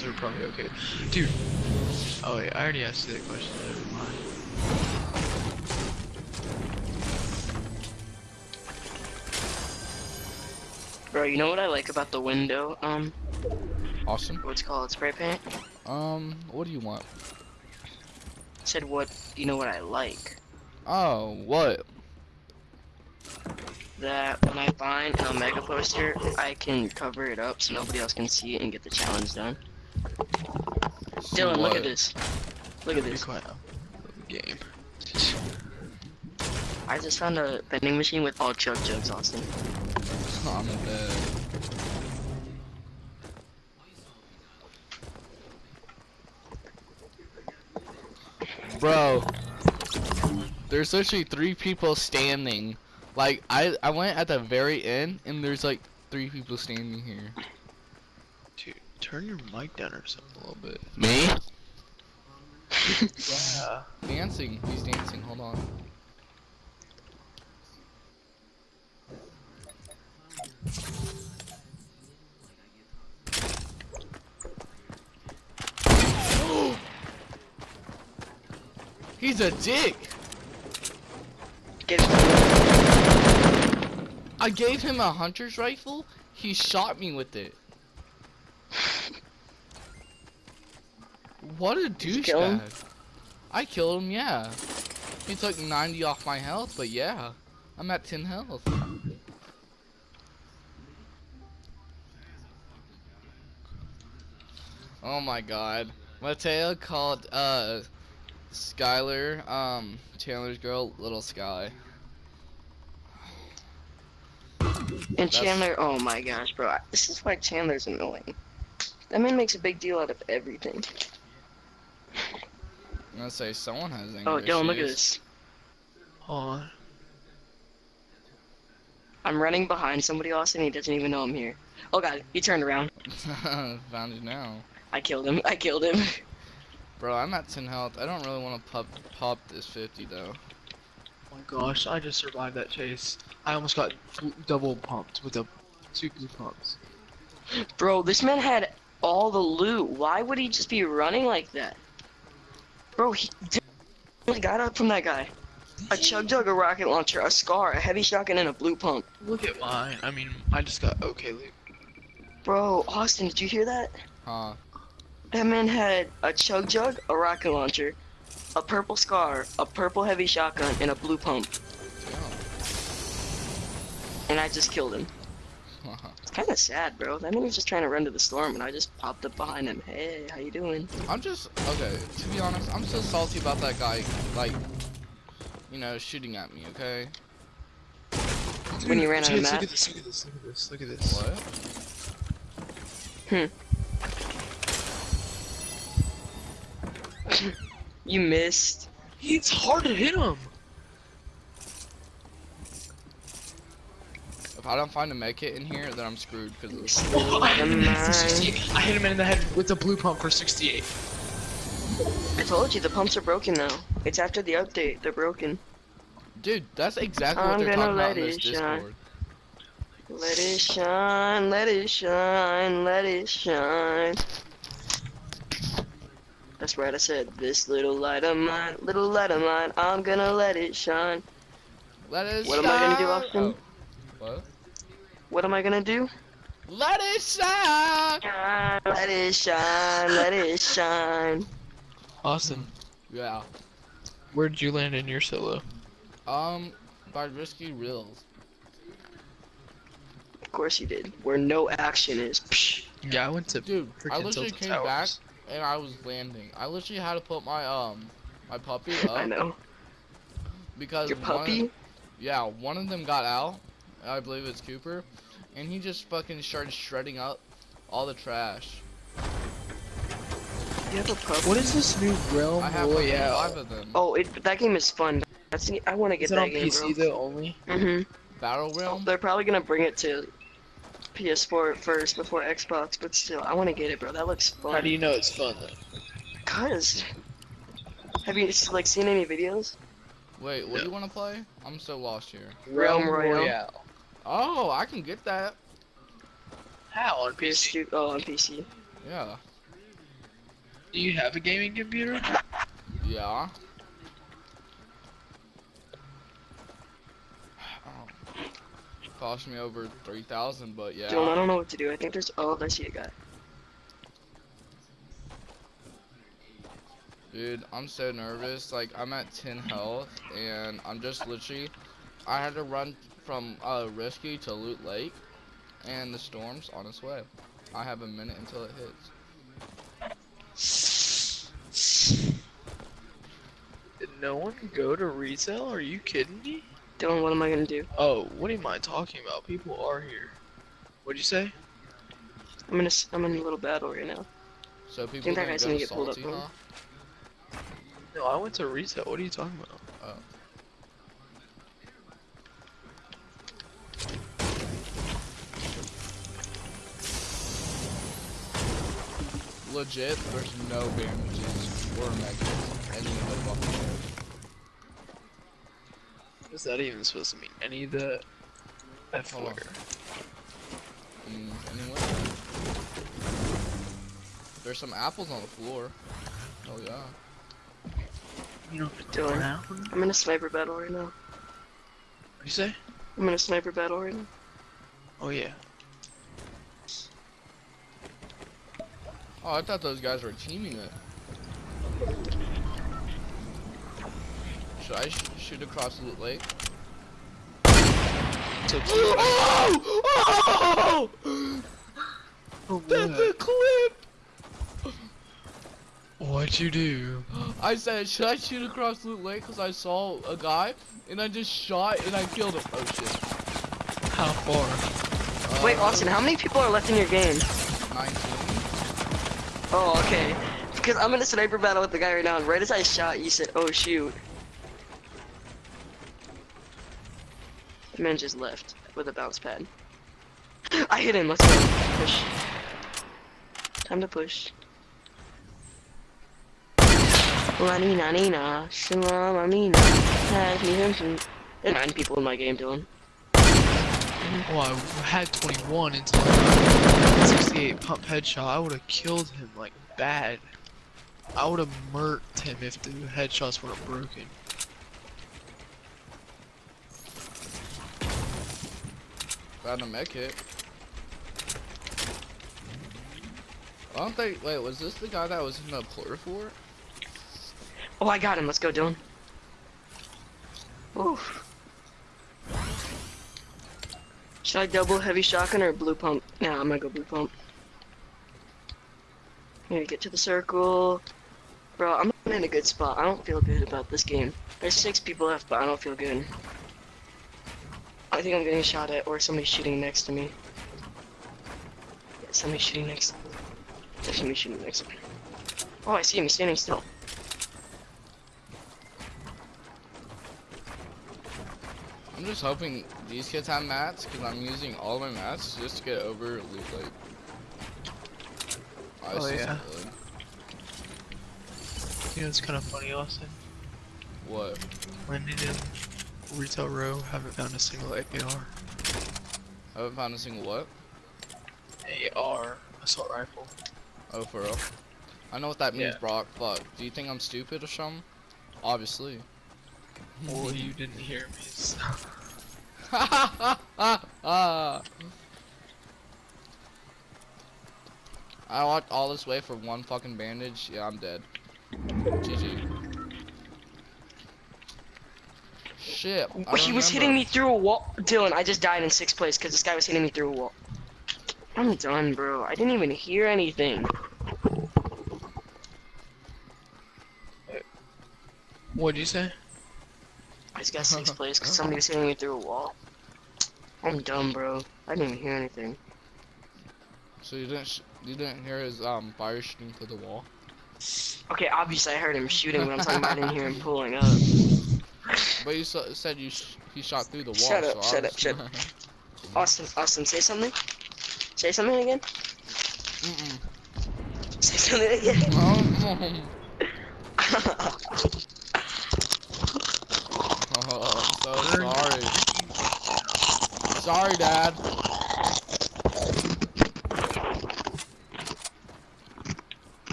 so we're probably okay. Dude. Oh wait, I already asked you that question. Never mind. Bro, you know what I like about the window? Um, Awesome. what's it called spray paint? Um, what do you want? said what? You know what I like? Oh, what? That when I find an Omega poster, I can cover it up so nobody else can see it and get the challenge done. Dylan, look at this. Look at this. quiet. Game. I just found a vending machine with all chug jugs, Austin. I'm dead. Bro, there's literally three people standing. Like I, I went at the very end, and there's like three people standing here. Dude, turn your mic down or something a little bit. Me? Yeah. Dancing. He's dancing. Hold on. He's a dick. Get it. I gave him a hunter's rifle. He shot me with it. What a douchebag. I killed him, yeah. He took 90 off my health, but yeah. I'm at 10 health. Oh my god. Mateo called uh Skylar, um, Chandler's girl, Little Sky. And Chandler, oh my gosh, bro. This is why Chandler's annoying. That man makes a big deal out of everything. I'm gonna say someone has oh, English. Oh, Dylan, look at this. Hold on. I'm running behind somebody, Austin. He doesn't even know I'm here. Oh god, he turned around. Found you now. I killed him. I killed him. Bro, I'm at 10 health. I don't really want to pop pop this 50 though. Oh my gosh, I just survived that chase. I almost got double pumped with the two blue pumps. Bro, this man had all the loot. Why would he just be running like that? Bro, he he got up from that guy. A chug jug, a rocket launcher, a scar, a heavy shotgun, and a blue pump. Look at mine. I mean, I just got okay loot. Bro, Austin, did you hear that? Huh. That man had a chug jug, a rocket launcher, a purple scar, a purple heavy shotgun, and a blue pump. And I just killed him. Damn. It's kind of sad, bro. That man was just trying to run to the storm, and I just popped up behind him. Hey, how you doing? I'm just okay. To be honest, I'm so salty about that guy. Like, you know, shooting at me. Okay. When you ran out of Chase, map. Look at this, look at this, look at this, look at this. What? Hmm. You missed. It's hard to hit him. If I don't find a med kit in here, then I'm screwed because Oh, I, hit him in the head for 68. I hit him in the head with the blue pump for 68. I told you the pumps are broken now. It's after the update. They're broken. dude, that's exactly what I'm they're gonna talking about let in this it shine. Discord. Let it shine, let it shine, let it shine. That's right, I said, this little light of mine, little light of mine, I'm gonna let it shine. Let it shine. What am I gonna do, shine. Austin? Oh. What? What am I gonna do? Let it shine. Shine, let it shine, let it shine. Austin, Yeah. where did you land in your solo? Um, by risky reels. Of course you did. Where no action is. Psh. Yeah, I went to Dude, I literally came Towers. back and I was landing. I literally had to put my um my puppy up I know. because Your one of- puppy? yeah, one of them got out. I believe it's Cooper, and he just fucking started shredding up all the trash. You have a puppy? What is this new Realm I have fucking Royale? five of them. Oh, it, that game is fun. That's I want to get Is it that on game, PC though only? bro. Mhm. Battle Realm. They're probably gonna bring it to PS4 first before Xbox, but still, I want to get it, bro. That looks fun. How do you know it's fun though? Cause, have you like seen any videos? Wait, what do you want to play? I'm so lost here. Realm Royale. Oh, I can get that. How on PC? PS2, oh, on PC. Yeah. Do you have a gaming computer? Yeah. Oh. Cost me over three thousand, but yeah. Dylan, I don't know what to do. I think there's. Oh, I see a guy. Dude, I'm so nervous. Like, I'm at 10 health, and I'm just literally. I had to run from uh, Rescue to Loot Lake, and the storm's on its way. I have a minute until it hits. Did no one go to retail? Are you kidding me? Dylan, what am I gonna do? Oh, what am I talking about? People are here. What'd you say? I'm in a. s- I'm in a little battle right now. So people that gonna guy's gonna to get pulled up, bro. huh? No, I went to retail. What are you talking about? Legit, there's no bandages or medkits any of the fucking way. Is that even supposed to mean any of the F Hold on. word? Mm, anywhere. There's some apples on the floor. Oh yeah. You know, Dylan, brown? I'm in a sniper battle right now. What'd you say? I'm in a sniper battle right now. Oh yeah. Oh, I thought those guys were teaming it. Should I sh shoot across Loot Lake? So Oh! Oh! Oh, That's a clip! What'd you do? I said, should I shoot across Loot Lake? Because I saw a guy, and I just shot, and I killed him. Oh shit. How far? Wait, Uh, Austin, how many people are left in your game? 19. Oh, okay. Because I'm in a sniper battle with the guy right now, and right as I shot, you said, "Oh shoot." The man just left with a bounce pad. I hit him. Let's go. Push. Time to push. La nina shalom amina. There's nine people in my game, Dylan. Well, I had 21 until I 68 pump headshot. I would have killed him like bad. I would have murked him if the headshots weren't broken. Found a med kit. I don't think. Wait, was this the guy that was in the plur fort? Oh, I got him. Let's go, Dylan. Oof. Should I double heavy shotgun or blue pump? Nah, I'm gonna go blue pump. Here, get to the circle. Bro, I'm in a good spot. I don't feel good about this game. There's six people left, but I don't feel good. I think I'm getting shot at, or somebody's shooting next to me. Yeah, somebody's shooting next. There's somebody shooting next to me. Oh, I see him. Standing still. I'm just hoping these kids have mats, because I'm using all my mats just to get over Loot Lake. Oh, Oh, yeah. good. You know, it's kind of funny, Austin. What? Landing in retail row, haven't found a single AR. haven't found a single what? AR assault rifle. Oh, for real? I know what that means, Yeah. Brock. Fuck. Do you think I'm stupid or something? Obviously. Well, you didn't hear me. So. I walked all this way for one fucking bandage. Yeah, I'm dead. GG. Shit. I he was hitting me through a wall. Dylan, I just died in sixth place because this guy was hitting me through a wall. I'm done, bro. I didn't even hear anything. What'd you say? I just got sixth place because somebody was hitting me through a wall. I'm dumb, bro. I didn't even hear anything. So you didn't sh you didn't hear his um fire shooting to the wall? Okay, obviously I heard him shooting, but I'm talking about I didn't hear him pulling up. But you sa- said you sh he shot through the wall. Shut up, so shut up, shut Austin, Austin, say something. Say something again. Mm-mm. Say something again. Oh, I'm so sorry. Sorry, Dad.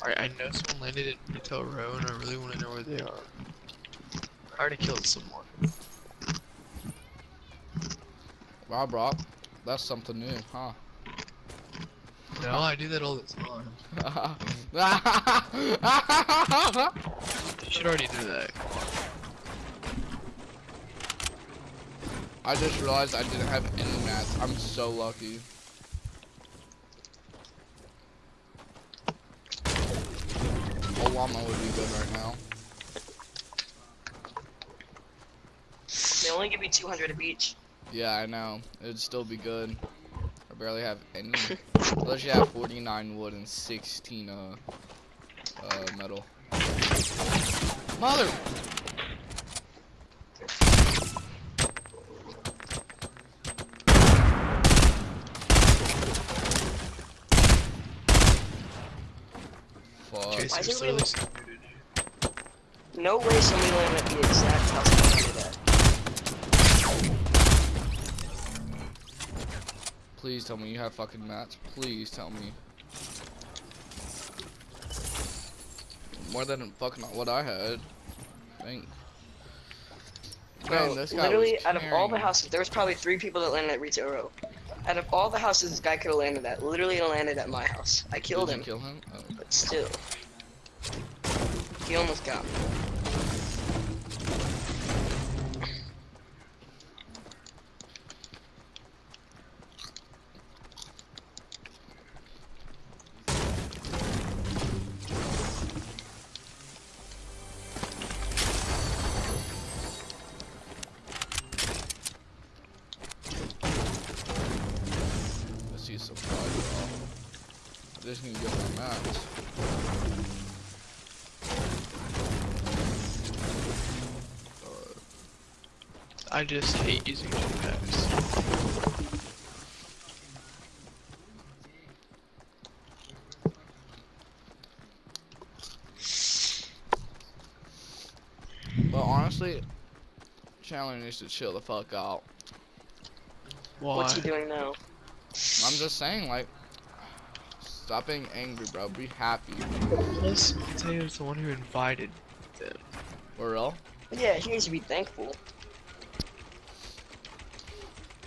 Alright, I know someone landed in Retail Row and I really want to know where they are. I already killed someone. Wow, bro. That's something new, huh? No, I do that all the time. You should already do that. I just realized I didn't have any mats. I'm so lucky. A llama would be good right now. They only give me 200 of each. Yeah, I know. It'd still be good. I barely have any. Unless you have 49 wood and 16 uh, uh metal. Mother! Chase, Why is it still really- listening. No way somebody landed at the exact house I landed at. Please tell me you have fucking mats. Please tell me. More than fucking what I had. Thank. Bro, Man, this guy literally, out of all the houses, there was probably three people that landed at Retail Row. Out of all the houses this guy could have landed at, literally landed at my house. I killed Did him, you kill him? Oh. but still. He almost got me. Let's see some fire. Get my mats. I just hate using jetpacks. but honestly, Chandler needs to chill the fuck out. Why? What's he doing now? I'm just saying, like, stop being angry, bro. Be happy. Plus, Mateo's the one who invited them. For real? Yeah, he needs to be thankful.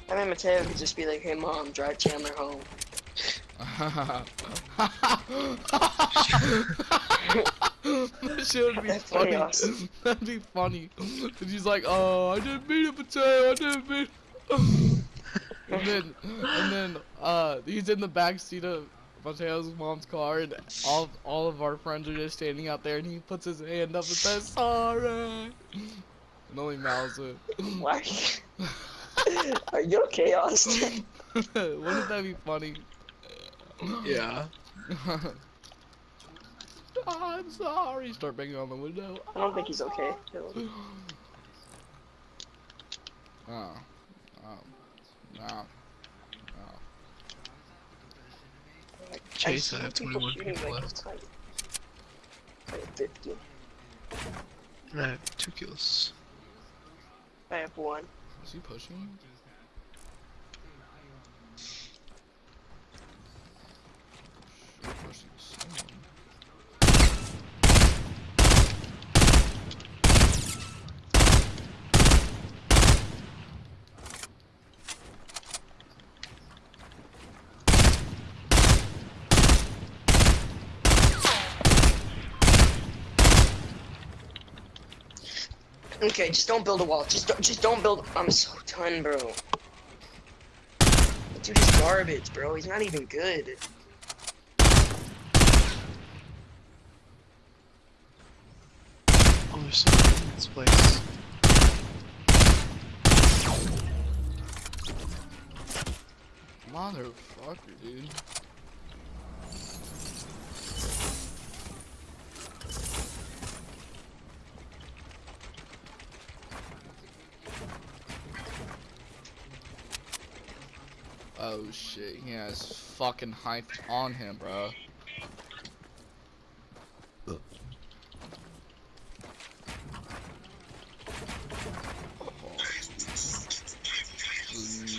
I mean, Mateo could just be like, hey mom, drive Chandler home. that shit would be That's funny. chaos. That'd be funny. And he's like, oh, I didn't mean it, Mateo. I didn't mean it. and then, and then, uh, he's in the back seat of Mateo's mom's car, and all all of our friends are just standing out there, and he puts his hand up and says, sorry. And only mouths it. Why? Are you okay, Austin? Wouldn't that be funny? Yeah. I'm sorry. Start banging on the window. I don't think he's okay. Oh. Oh. No. Chase, I see have people 21 shooting people left. tight. I have 50. I have two kills. I have one. Is he pushing? Sure pushing someone. Okay, just don't build a wall. Just don't, just don't build. I'm so done, bro. Dude is garbage, bro. He's not even good. Oh, there's someone in this place. Motherfucker, dude. Oh shit, he has fucking hype on him, bro.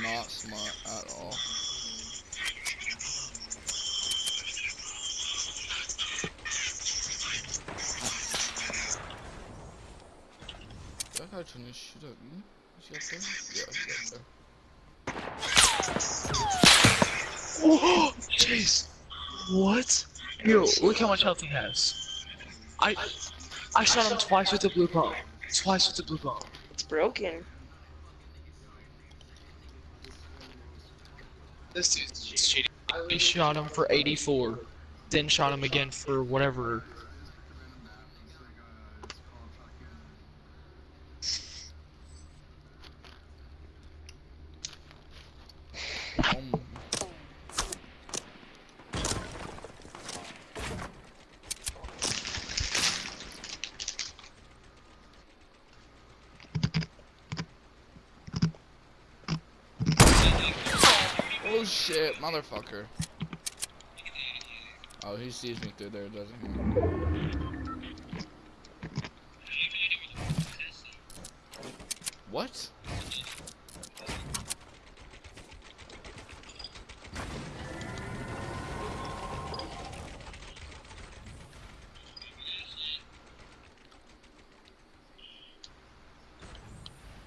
Not smart at all. That guy trying to shoot at me? Is he up there? Yeah, he's up there. Oh, jeez. What? Yo, look how much health he has. I I shot him twice with the blue pump. Twice with the blue pump. It's broken. This dude's cheating. I shot him for 84. Then shot him again for whatever. Um, oh motherfucker. Oh, he sees me through there, doesn't he? What?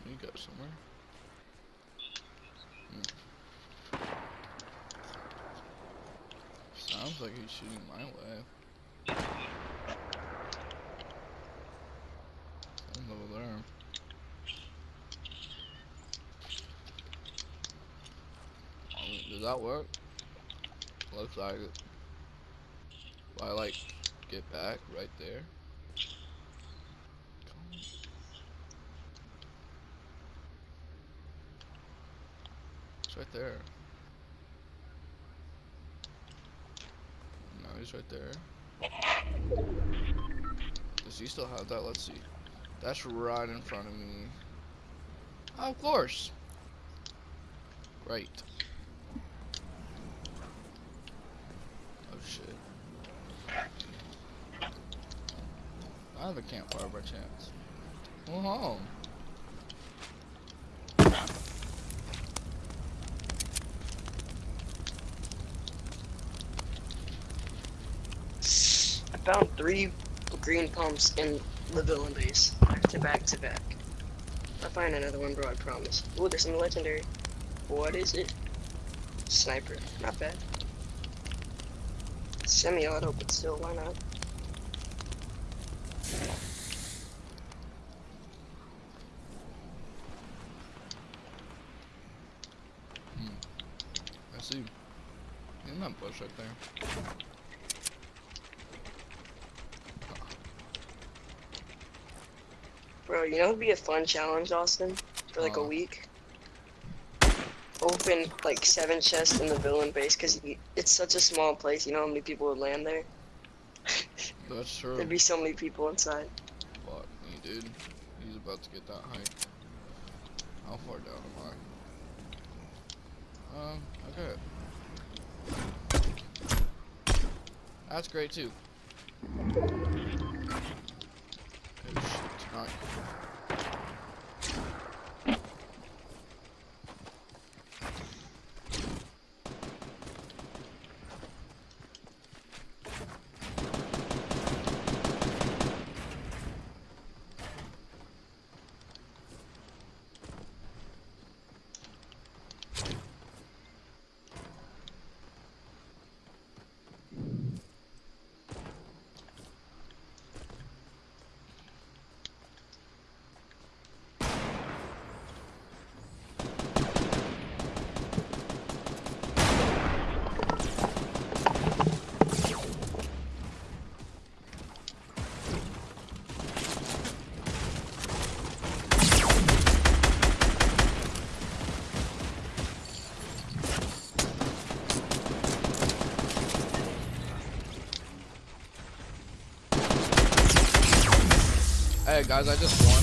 You go somewhere. Hmm. Sounds like he's shooting my way. Someone's over there. I mean, does that work? Looks like it. I like get back right there. It's right there. No, he's right there. Does he still have that? Let's see. That's right in front of me. Oh, of course. Great. Oh shit. I have a campfire by chance. Well, home. I found three green pumps in the villain base, back to back to back. I'll find another one, bro, I promise. Ooh, there's some legendary. What is it? Sniper, not bad. Semi-auto, but still, why not? I see. In that bush right there. Bro, you know it would be a fun challenge, Austin? For like a Uh. week? Open like seven chests in the villain base, because it's such a small place, you know how many people would land there? That's true. There'd be so many people inside. Fuck me, dude. He's about to get that height. How far down am I? Um, okay. That's great too. Oh shit, alright. Hey guys, I just won.